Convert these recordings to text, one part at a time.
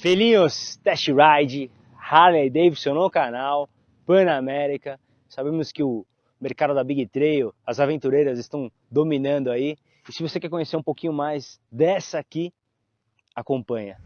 Felinhos Test Ride, Harley Davidson no canal, Panamérica. Sabemos que o mercado da Big Trail, as aventureiras estão dominando aí. E se você quer conhecer um pouquinho mais dessa aqui, acompanha.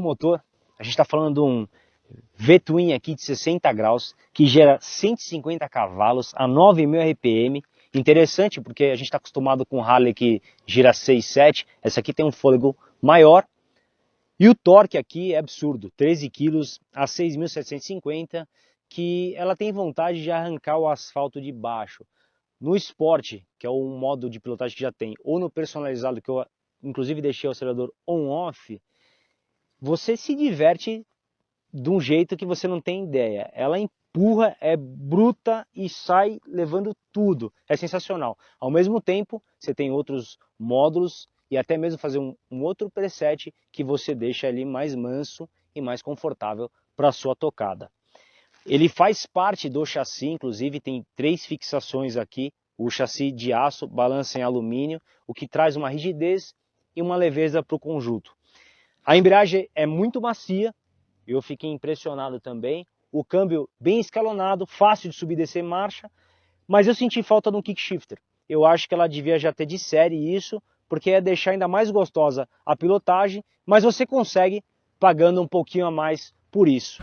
Motor. A gente está falando de um V-Twin aqui de 60 graus, que gera 150 cavalos a 9.000 RPM. Interessante porque a gente está acostumado com Harley que gira 6, 7. Essa aqui tem um fôlego maior. E o torque aqui é absurdo, 13 kg a 6.750, que ela tem vontade de arrancar o asfalto de baixo. No Sport, que é um modo de pilotagem que já tem, ou no personalizado, que eu inclusive deixei o acelerador on-off, você se diverte de um jeito que você não tem ideia. Ela empurra, é bruta e sai levando tudo. É sensacional. Ao mesmo tempo, você tem outros módulos e até mesmo fazer um, um outro preset que você deixa ali mais manso e mais confortável para sua tocada. Ele faz parte do chassi, inclusive tem três fixações aqui, o chassi de aço, balança em alumínio, o que traz uma rigidez e uma leveza para o conjunto. A embreagem é muito macia, eu fiquei impressionado também. O câmbio bem escalonado, fácil de subir e descer marcha, mas eu senti falta de um kick shifter. Eu acho que ela devia já ter de série isso, porque ia deixar ainda mais gostosa a pilotagem, mas você consegue pagando um pouquinho a mais por isso.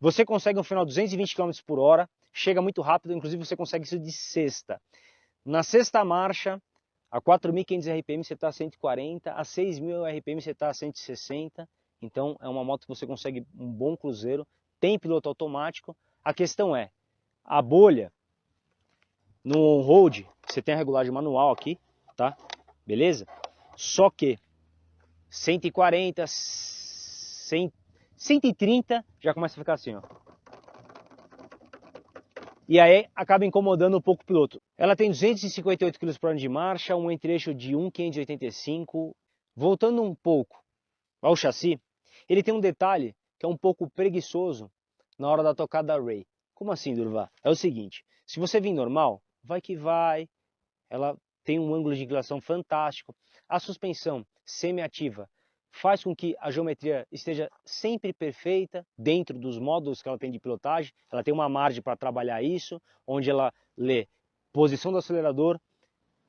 Você consegue um final 220 km por hora, chega muito rápido, inclusive você consegue isso de sexta. Na sexta marcha, a 4.500 RPM você está a 140, a 6.000 RPM você está a 160, então é uma moto que você consegue um bom cruzeiro, tem piloto automático. A questão é, a bolha no on-road, você tem a regulagem manual aqui, tá? Beleza? Só que 140, 100 130 já começa a ficar assim, ó. E aí acaba incomodando um pouco o piloto. Ela tem 258 km por hora de marcha, um entre-eixo de 1,585. Voltando um pouco ao chassi, ele tem um detalhe que é um pouco preguiçoso na hora da tocada Ray. Como assim, Durva? É o seguinte, se você vir normal, vai que vai, ela tem um ângulo de inclinação fantástico. A suspensão semi-ativa faz com que a geometria esteja sempre perfeita dentro dos módulos que ela tem de pilotagem. Ela tem uma margem para trabalhar isso, onde ela lê posição do acelerador,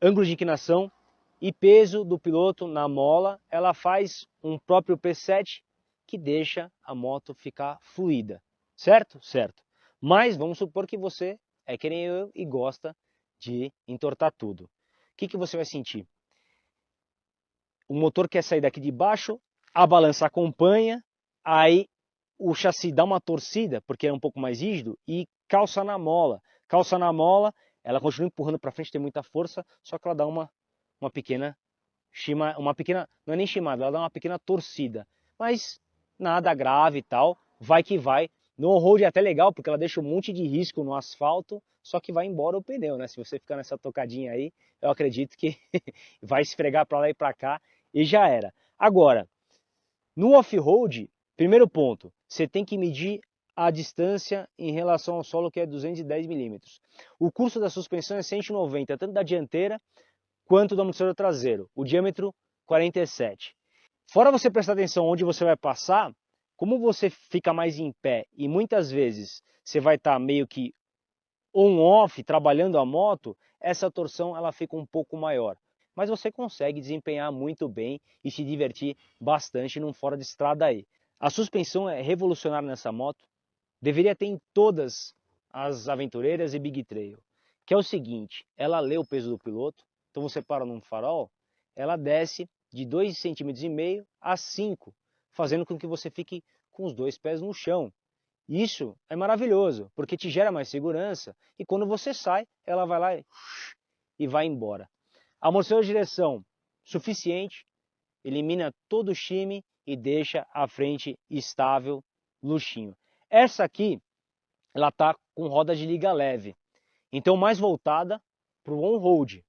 ângulo de inclinação e peso do piloto na mola. Ela faz um próprio preset que deixa a moto ficar fluida, certo? Certo. Mas vamos supor que você é que nem eu e gosta de entortar tudo. O que, que você vai sentir? O motor quer sair daqui de baixo, a balança acompanha, aí o chassi dá uma torcida, porque é um pouco mais rígido, e calça na mola. Calça na mola, ela continua empurrando para frente, tem muita força, só que ela dá uma, uma pequena chima, uma pequena, não é nem chimada, ela dá uma pequena torcida. Mas nada grave e tal, vai que vai. No on-road é até legal, porque ela deixa um monte de risco no asfalto, só que vai embora o pneu, né? Se você ficar nessa tocadinha aí, eu acredito que vai esfregar para lá e para cá e já era. Agora, no off-road, primeiro ponto, você tem que medir a distância em relação ao solo que é 210 milímetros. O curso da suspensão é 190, tanto da dianteira quanto do amortecedor traseiro. O diâmetro 47. Fora você prestar atenção onde você vai passar, como você fica mais em pé e muitas vezes você vai estar tá meio que on-off, trabalhando a moto, essa torção ela fica um pouco maior. Mas você consegue desempenhar muito bem e se divertir bastante num fora de estrada aí. A suspensão é revolucionária nessa moto, deveria ter em todas as aventureiras e Big Trail, que é o seguinte, ela lê o peso do piloto, então você para num farol, ela desce de 2,5 cm a 5, fazendo com que você fique com os dois pés no chão. Isso é maravilhoso, porque te gera mais segurança e quando você sai, ela vai lá e vai embora. Amortecedor de direção suficiente, elimina todo o chime e deixa a frente estável, luxinho. Essa aqui, ela está com roda de liga leve, então mais voltada para o on-road.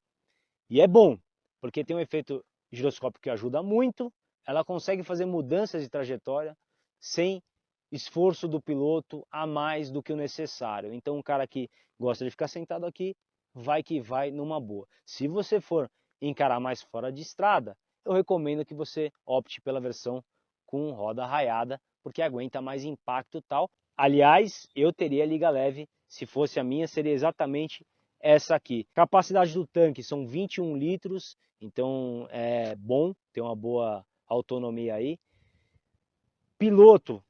E é bom, porque tem um efeito giroscópio que ajuda muito, ela consegue fazer mudanças de trajetória sem esforço do piloto a mais do que o necessário. Então, um cara que gosta de ficar sentado aqui, vai que vai numa boa. Se você for encarar mais fora de estrada, eu recomendo que você opte pela versão com roda raiada, porque aguenta mais impacto tal. Aliás, eu teria liga leve, se fosse a minha, seria exatamente essa aqui. Capacidade do tanque são 21 litros, então é bom, tem uma boa autonomia aí. Piloto,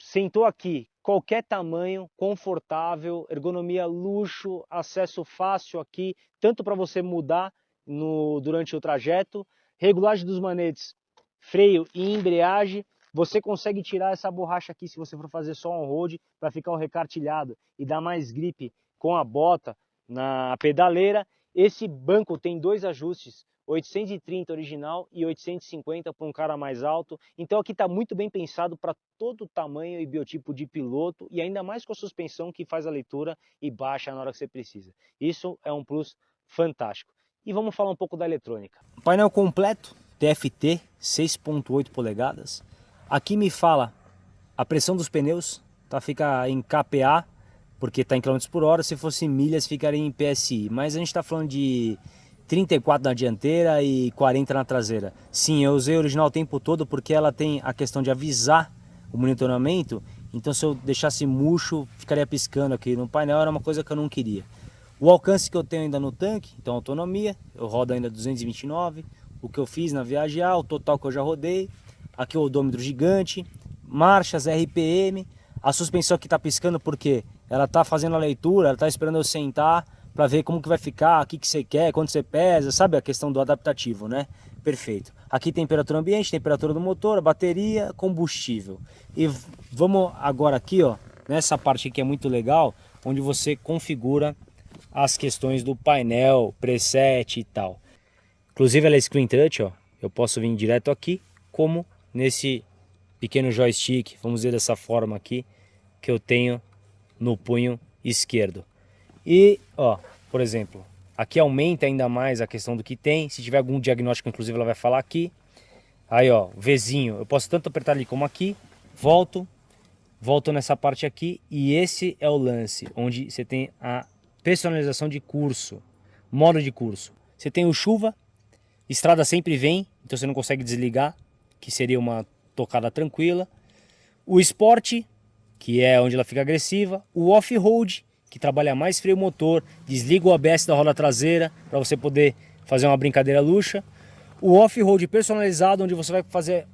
sentou aqui, qualquer tamanho, confortável, ergonomia luxo, acesso fácil aqui, tanto para você mudar no, durante o trajeto, regulagem dos manetes, freio e embreagem, você consegue tirar essa borracha aqui se você for fazer só um road para ficar o recartilhado e dar mais gripe com a bota na pedaleira. Esse banco tem dois ajustes, 830 original e 850 para um cara mais alto. Então aqui está muito bem pensado para todo o tamanho e biotipo de piloto e ainda mais com a suspensão que faz a leitura e baixa na hora que você precisa. Isso é um plus fantástico. E vamos falar um pouco da eletrônica. Painel completo, TFT, 6.8 polegadas. Aqui me fala a pressão dos pneus, tá? fica em KPA, porque está em km por hora. Se fosse milhas, ficaria em PSI. Mas a gente está falando de 34 na dianteira e 40 na traseira. Sim, eu usei original o tempo todo porque ela tem a questão de avisar o monitoramento. Então se eu deixasse murcho, ficaria piscando aqui no painel, era uma coisa que eu não queria. O alcance que eu tenho ainda no tanque, então autonomia, eu rodo ainda 229. O que eu fiz na viagem A, o total que eu já rodei. Aqui o odômetro gigante, marchas, RPM. A suspensão aqui está piscando porque ela está fazendo a leitura, ela está esperando eu sentar para ver como que vai ficar, o que, que você quer, quanto você pesa, sabe a questão do adaptativo, né? Perfeito. Aqui temperatura ambiente, temperatura do motor, bateria, combustível. E vamos agora aqui, ó, nessa parte que é muito legal, onde você configura as questões do painel, preset e tal. Inclusive ela é screen touch, ó. Eu posso vir direto aqui, como nesse pequeno joystick, vamos dizer dessa forma aqui, que eu tenho no punho esquerdo. E, ó, por exemplo, aqui aumenta ainda mais a questão do que tem. Se tiver algum diagnóstico, inclusive, ela vai falar aqui. Aí, ó, Vzinho, eu posso tanto apertar ali como aqui. Volto, volto nessa parte aqui. E esse é o lance, onde você tem a personalização de curso, modo de curso. Você tem o chuva, estrada sempre vem, então você não consegue desligar, que seria uma tocada tranquila. O esporte, que é onde ela fica agressiva. O off-road, que trabalha mais freio motor, desliga o ABS da roda traseira para você poder fazer uma brincadeira luxa. O off-road personalizado, onde você vai fazer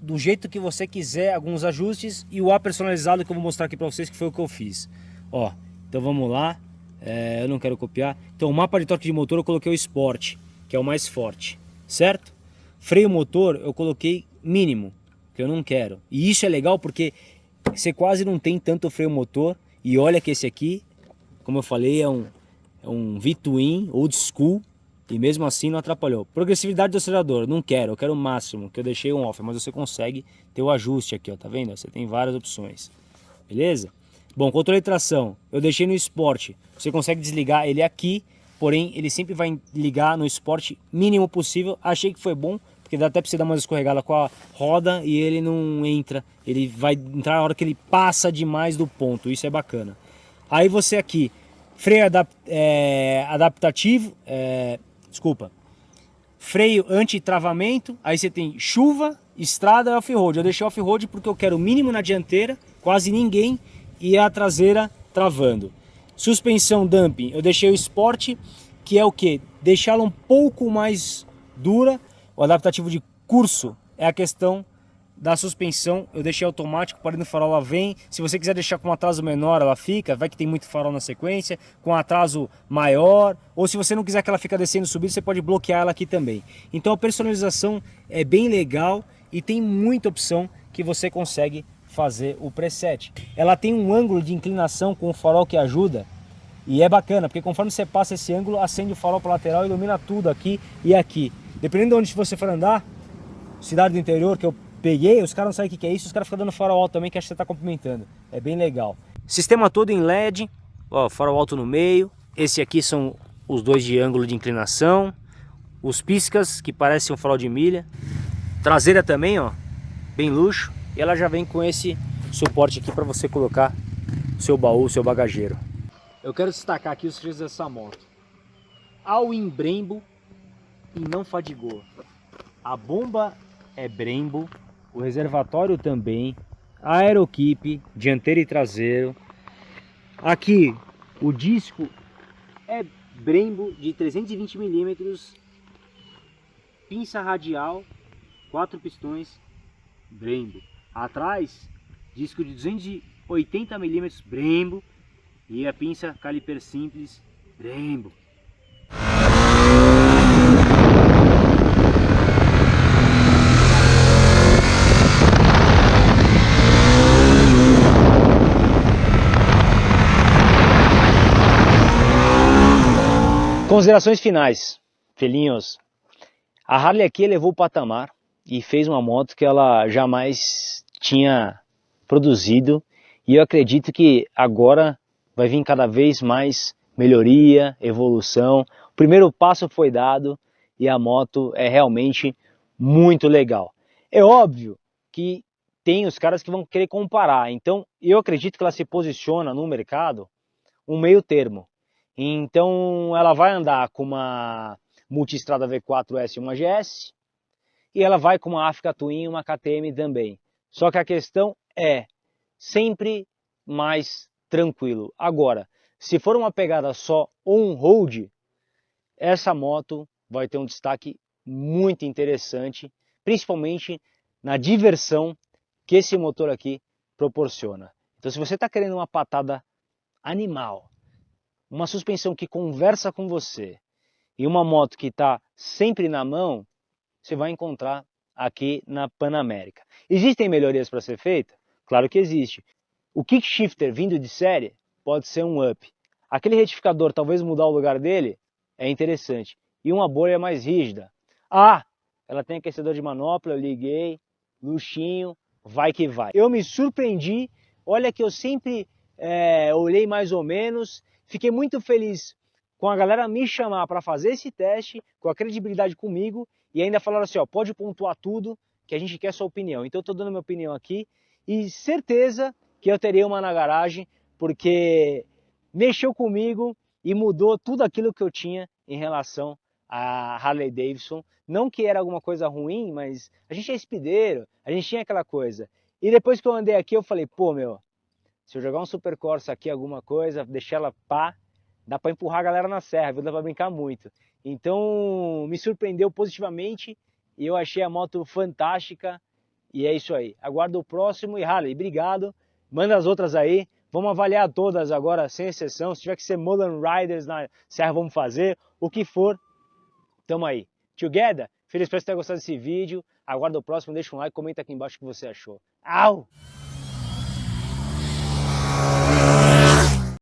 do jeito que você quiser alguns ajustes e o A personalizado que eu vou mostrar aqui para vocês que foi o que eu fiz. Ó, então vamos lá, é, eu não quero copiar. Então o mapa de torque de motor eu coloquei o Sport, que é o mais forte, certo? Freio motor eu coloquei mínimo, que eu não quero. E isso é legal porque você quase não tem tanto freio motor e olha que esse aqui como eu falei, é um, é um V-Twin old school e mesmo assim não atrapalhou. Progressividade do acelerador, não quero, eu quero o máximo, que eu deixei um off, mas você consegue ter o ajuste aqui, ó, tá vendo? Você tem várias opções, beleza? Bom, controle de tração, eu deixei no Sport, você consegue desligar ele aqui, porém ele sempre vai ligar no Sport mínimo possível, achei que foi bom, porque dá até para você dar uma escorregada com a roda e ele não entra, ele vai entrar na hora que ele passa demais do ponto, isso é bacana. Aí você aqui, freio é, adaptativo, é, desculpa, freio anti-travamento, aí você tem chuva, estrada e off-road. Eu deixei off-road porque eu quero o mínimo na dianteira, quase ninguém, e a traseira travando. Suspensão dumping, eu deixei o Sport, que é o que? Deixá-la um pouco mais dura. O adaptativo de curso é a questão da suspensão, eu deixei automático, parando o farol ela vem. Se você quiser deixar com um atraso menor, ela fica, vai que tem muito farol na sequência, com um atraso maior, ou se você não quiser que ela fique descendo e subindo, você pode bloquear ela aqui também. Então a personalização é bem legal e tem muita opção que você consegue fazer o preset. Ela tem um ângulo de inclinação com o farol que ajuda, e é bacana, porque conforme você passa esse ângulo, acende o farol para lateral ilumina tudo aqui e aqui. Dependendo de onde você for andar, cidade do interior, que eu peguei, os caras não sabem o que é isso, os caras ficam dando farol alto também, que acho que você está complementando. É bem legal. Sistema todo em LED, ó, farol alto no meio. Esse aqui são os dois de ângulo de inclinação. Os piscas, que parecem um farol de milha. Traseira também, ó, bem luxo. E ela já vem com esse suporte aqui para você colocar seu baú, seu bagageiro. Eu quero destacar aqui os freios dessa moto. Ao em Brembo e não fadigou. A bomba é Brembo, o reservatório também, aeroquipe, dianteiro e traseiro. Aqui o disco é Brembo de 320 milímetros, pinça radial, quatro pistões, Brembo. Atrás, disco de 280 milímetros, Brembo, e a pinça caliper simples, Brembo. Considerações finais, filhinhos. A Harley aqui levou o patamar e fez uma moto que ela jamais tinha produzido e eu acredito que agora vai vir cada vez mais melhoria, evolução. O primeiro passo foi dado e a moto é realmente muito legal. É óbvio que tem os caras que vão querer comparar, então eu acredito que ela se posiciona no mercado um meio termo. Então ela vai andar com uma Multistrada V4S e uma GS e ela vai com uma Africa Twin e uma KTM também. Só que a questão é sempre mais tranquilo. Agora, se for uma pegada só on-road, essa moto vai ter um destaque muito interessante, principalmente na diversão que esse motor aqui proporciona. Então se você está querendo uma patada animal, uma suspensão que conversa com você e uma moto que está sempre na mão, você vai encontrar aqui na Panamérica. Existem melhorias para ser feita? Claro que existe. O kick shifter vindo de série pode ser um up. Aquele retificador talvez mudar o lugar dele é interessante. E uma bolha mais rígida. Ah, ela tem aquecedor de manopla, eu liguei, luxinho, vai que vai. Eu me surpreendi, olha que eu sempre é, olhei mais ou menos Fiquei muito feliz com a galera me chamar para fazer esse teste, com a credibilidade comigo, e ainda falaram assim, ó, pode pontuar tudo, que a gente quer sua opinião. Então eu estou dando minha opinião aqui, e certeza que eu terei uma na garagem, porque mexeu comigo e mudou tudo aquilo que eu tinha em relação a Harley Davidson. Não que era alguma coisa ruim, mas a gente é espideiro, a gente tinha aquela coisa. E depois que eu andei aqui, eu falei, pô, meu, se eu jogar um Super Corsa aqui, alguma coisa, deixar ela pá, dá para empurrar a galera na serra, viu? dá para brincar muito. Então, me surpreendeu positivamente e eu achei a moto fantástica. E é isso aí. Aguardo o próximo e Harley, obrigado. Manda as outras aí. Vamos avaliar todas agora, sem exceção. Se tiver que ser Mullen Riders na serra, vamos fazer. O que for, tamo aí. Together? Feliz por ter gostado desse vídeo. Aguardo o próximo, deixa um like, comenta aqui embaixo o que você achou. Au!